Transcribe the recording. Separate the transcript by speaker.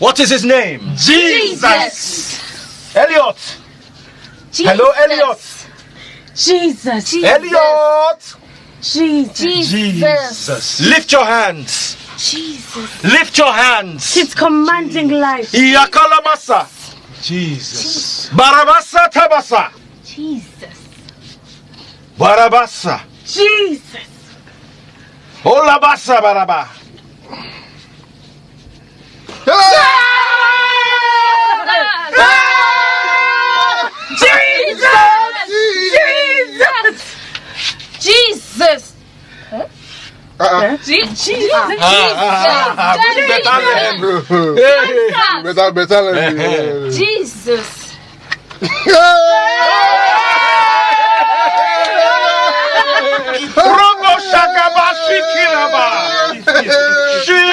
Speaker 1: What is his name?
Speaker 2: Jesus.
Speaker 1: Elliot. Hello, Elliot.
Speaker 3: Jesus.
Speaker 1: Elliot.
Speaker 3: Jesus.
Speaker 1: Jesus. Lift your hands.
Speaker 3: Jesus.
Speaker 1: Lift your hands.
Speaker 3: He's commanding life.
Speaker 1: Iyakalamasa.
Speaker 2: Jesus.
Speaker 1: Barabasa tabasa.
Speaker 3: Jesus.
Speaker 1: Barabasa.
Speaker 3: Jesus.
Speaker 1: Olabasa baraba.
Speaker 2: Uh-uh.
Speaker 4: Jesus.
Speaker 1: Ah, ah
Speaker 4: Jesus.
Speaker 1: Ah, ah, hey.
Speaker 2: Better, better. let me-
Speaker 4: Jesus.
Speaker 1: Robo shakaba shikiraba. Jesus.